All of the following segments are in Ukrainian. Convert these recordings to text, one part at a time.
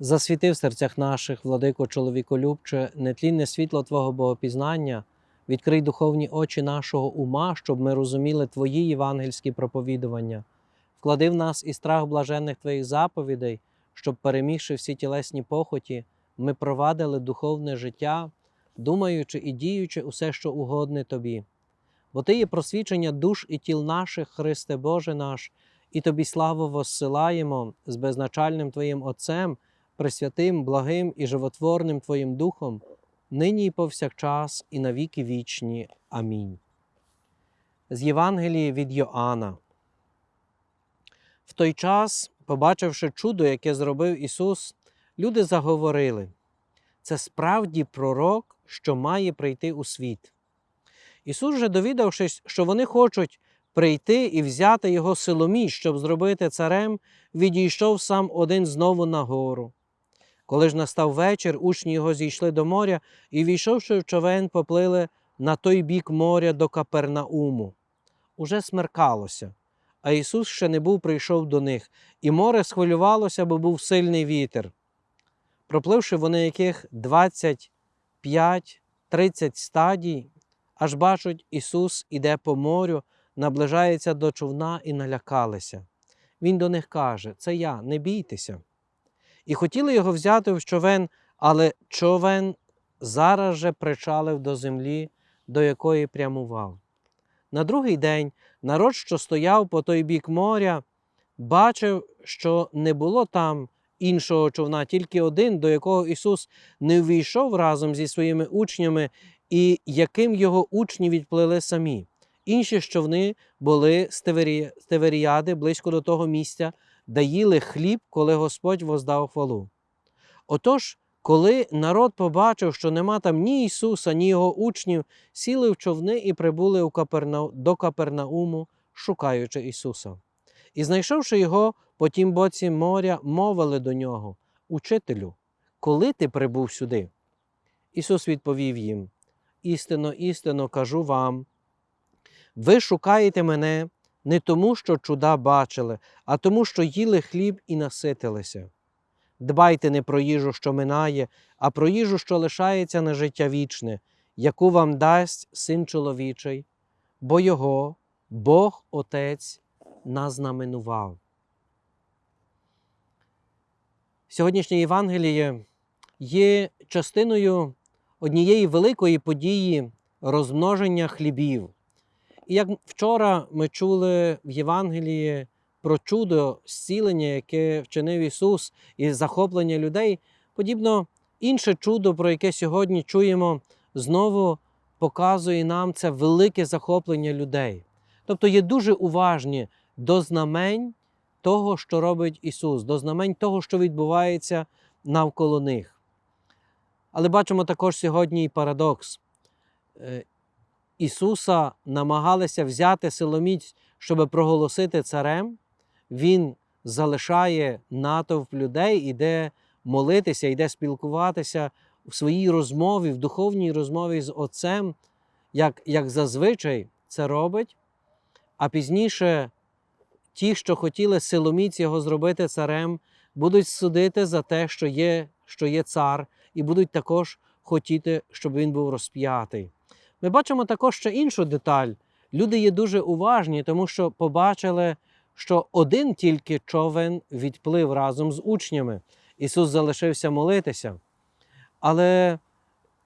Засвіти в серцях наших, владико чоловіколюбче, нетлінне світло Твого богопізнання, відкрий духовні очі нашого ума, щоб ми розуміли Твої євангельські проповідування, вклади в нас і страх блаженних Твоїх заповідей, щоб, перемігши всі тілесні похоті, ми провадили духовне життя, думаючи і діючи усе, що угодне Тобі. Бо Ти є просвічення душ і тіл наших, Христе Боже наш, і Тобі славу воссилаємо з безначальним Твоїм Отцем, пресвятим, благим і животворним Твоїм Духом, нині і повсякчас, і навіки вічні. Амінь. З Євангелії від Йоанна. В той час, побачивши чудо, яке зробив Ісус, люди заговорили: це справді пророк, що має прийти у світ. Ісус же, довідавшись, що вони хочуть прийти і взяти його силоміч, щоб зробити царем, відійшов сам один знову на гору. Коли ж настав вечір, учні його зійшли до моря і, війшовши в човен, поплили на той бік моря до Капернауму. Уже смеркалося, а Ісус ще не був прийшов до них, і море схвилювалося, бо був сильний вітер. Пропливши вони яких 25-30 стадій, аж бачать, Ісус іде по морю, наближається до човна і налякалися. Він до них каже: Це я, не бійтеся. І хотіли його взяти в човен, але човен зараз же причалив до землі, до якої прямував. На другий день народ, що стояв по той бік моря, бачив, що не було там іншого човна, тільки один, до якого Ісус не ввійшов разом зі своїми учнями, і яким його учні відплили самі. Інші човни були з Теверіади близько до того місця, де їли хліб, коли Господь воздав хвалу. Отож, коли народ побачив, що нема там ні Ісуса, ні Його учнів, сіли в човни і прибули до Капернауму, шукаючи Ісуса. І, знайшовши його по тім боці моря, мовили до нього: Учителю, коли ти прибув сюди? Ісус відповів їм: Істинно, істинно кажу вам. Ви шукаєте мене не тому, що чуда бачили, а тому, що їли хліб і наситилися. Дбайте не про їжу, що минає, а про їжу, що лишається на життя вічне, яку вам дасть син чоловічий, бо його Бог Отець назнаменував. Сьогоднішнє Євангеліє є частиною однієї великої події розмноження хлібів. І як вчора ми чули в Євангелії про чудо зцілення, яке вчинив Ісус, і захоплення людей, подібно інше чудо, про яке сьогодні чуємо, знову показує нам це велике захоплення людей. Тобто є дуже уважні до знамень того, що робить Ісус, до знамень того, що відбувається навколо них. Але бачимо також сьогодні і парадокс. Ісуса намагалися взяти силоміць, щоб проголосити царем, Він залишає натовп людей, іде молитися, йде спілкуватися в своїй розмові, в духовній розмові з Отцем, як, як зазвичай це робить. А пізніше ті, що хотіли силоміць його зробити царем, будуть судити за те, що є, що є цар, і будуть також хотіти, щоб він був розп'ятий. Ми бачимо також ще іншу деталь. Люди є дуже уважні, тому що побачили, що один тільки човен відплив разом з учнями. Ісус залишився молитися. Але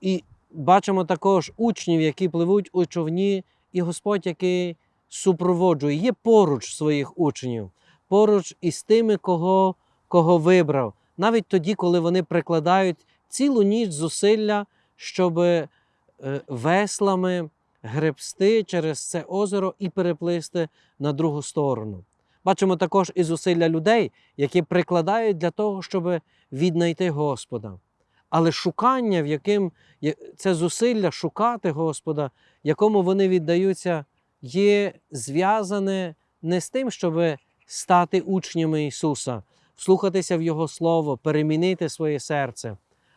і бачимо також учнів, які пливуть у човні, і Господь, який супроводжує, є поруч своїх учнів, поруч із тими, кого, кого вибрав, навіть тоді, коли вони прикладають цілу ніч зусилля, щоб веслами гребсти через це озеро і переплисти на другу сторону. Бачимо також і зусилля людей, які прикладають для того, щоб віднайти Господа. Але шукання, в яким це зусилля шукати Господа, якому вони віддаються, є зв'язане не з тим, щоб стати учнями Ісуса, вслухатися в Його Слово, перемінити своє серце,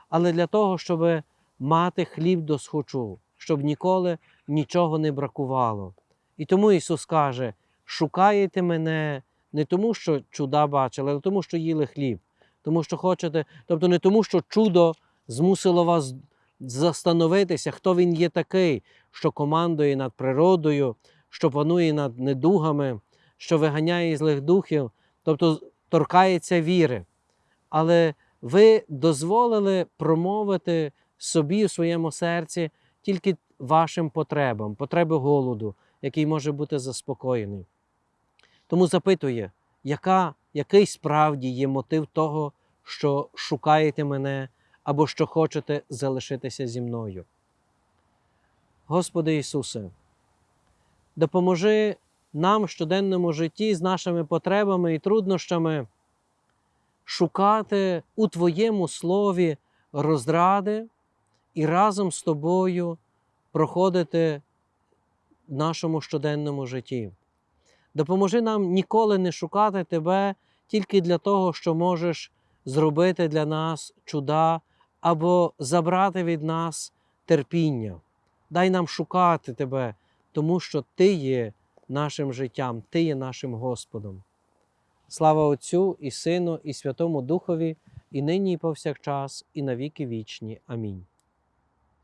але для того, щоб мати хліб до схочу, щоб ніколи нічого не бракувало. І тому Ісус каже: шукаєте мене не тому, що чуда бачили, але тому, що їли хліб. тому що хочете, тобто не тому, що чудо змусило вас застановитися, хто він є такий, що командує над природою, що панує над недугами, що виганяє злих духів, тобто торкається віри. Але ви дозволили промовити собі у своєму серці тільки вашим потребам, потреби голоду, який може бути заспокоєний. Тому запитує, яка, який справді є мотив того, що шукаєте мене або що хочете залишитися зі мною. Господи Ісусе, допоможи нам в щоденному житті з нашими потребами і труднощами шукати у Твоєму слові розради і разом з тобою проходити в нашому щоденному житті. Допоможи нам ніколи не шукати Тебе тільки для того, що можеш зробити для нас чуда або забрати від нас терпіння. Дай нам шукати Тебе, тому що Ти є нашим життям, Ти є нашим Господом. Слава Отцю і Сину, і Святому Духові, і нині, і повсякчас, і навіки вічні. Амінь.